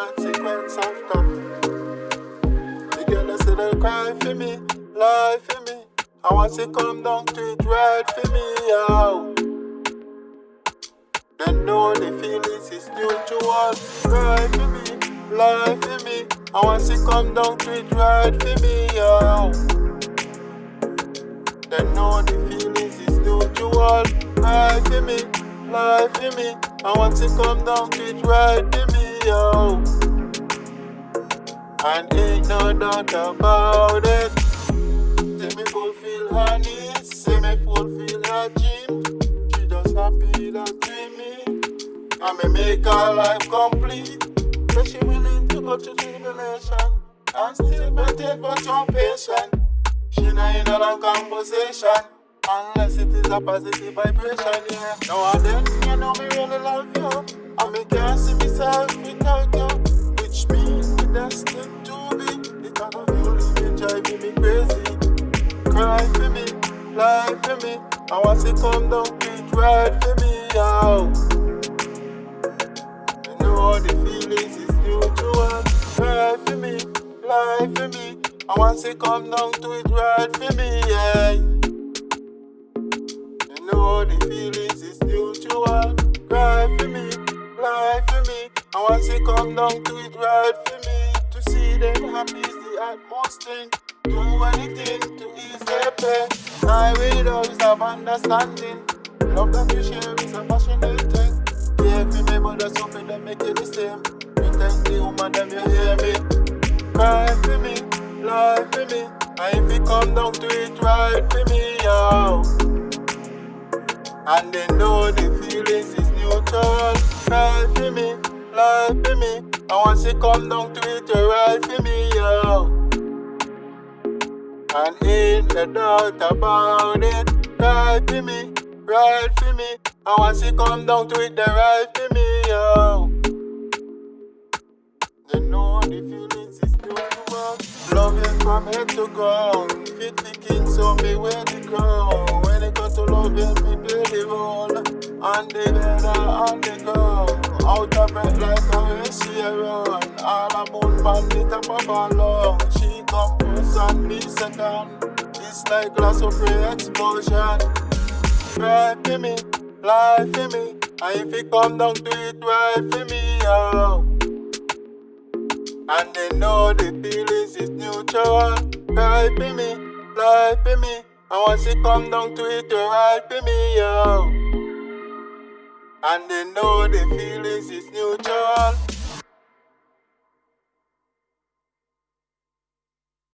consequence after. The girl say they cry for me, lie for me. I want to come down to it right for me, out. Then the feelings is mutual. Cry for me, lie for me. I want to come down to it right for me, out. Then the feelings is mutual. Cry for me, lie for me. I want to come down to it right for me, out. And ain't no doubt about it. Say me fulfill her needs, say me fulfill her dreams. She just happy that dreaming. And me make her life complete. So she willing to go through tribulation and still waiting for some patient. She not in a long conversation. Unless it is a positive vibration, yeah. Now and then, you know me really love you. And me can't see myself Cry for me, lie for me. I want to come down, beat right for me, yo. You know the feelings is mutual. Cry for me, lie for me. I want to come down to it right for me, yeah. You know the feelings is mutual. Cry for me, lie for me. I want to come down to it right for me. To see them happy is the utmost thing. Do have understanding. Love that you share is a passionate thing. Yeah, for me, but that's something that make it the same. You thank the woman, them you hear me. Cry for me, lie for me. And if you come down to it right for me, yo. And they know the feelings is neutral. Cry for me, lie for me. And once you come down to it you right for me, yo. And ain't no doubt about it. Right for me, right for me. I want to come down to it the right for me, yo. They know the feelings is mutual. Loving from head to ground. Fit the king, so me wear the crown. When it comes to loving, me play the role. On the bed on the ground. Out of breath like a she a run. All a moon pan the top of her lung. She come first and me second. It's like glass of free explosion. Cry for me, life for me. And if it come down to it, right for me, yo. And they know the feelings is neutral. Cry for me, life for me. And once it come down to it, you're right for me, yo. And they know the feelings is